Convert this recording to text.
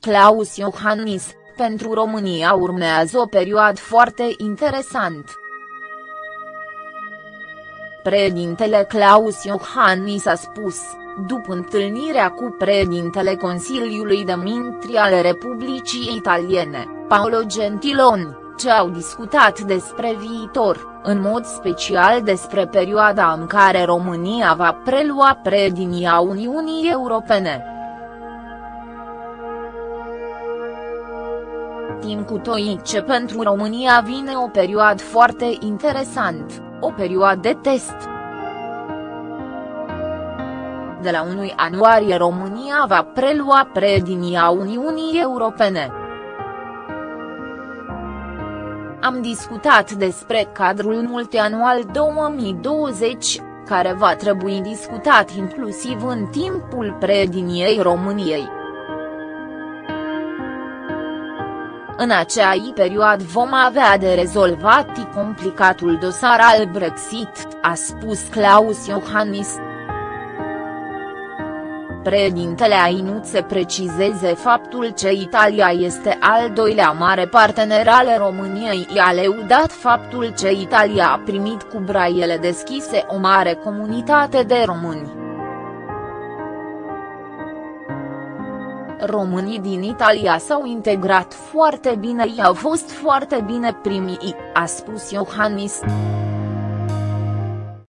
Claus Iohannis, pentru România urmează o perioadă foarte interesant. Președintele Claus Iohannis a spus, după întâlnirea cu președintele Consiliului de Mintri ale Republicii Italiene, Paolo Gentiloni, ce au discutat despre viitor, în mod special despre perioada în care România va prelua președinția Uniunii Europene. Timp cu ce pentru România vine o perioadă foarte interesant, o perioadă de test. De la 1 ianuarie România va prelua președinția Uniunii Europene. Am discutat despre cadrul multianual 2020, care va trebui discutat inclusiv în timpul preediniei României. În acea perioadă vom avea de rezolvat complicatul dosar al Brexit, a spus Klaus Iohannis. Președintele a ținut să precizeze faptul că Italia este al doilea mare partener al României i-a leudat faptul că Italia a primit cu braiele deschise o mare comunitate de români. Românii din Italia s-au integrat foarte bine i-au fost foarte bine primii, a spus Iohannis.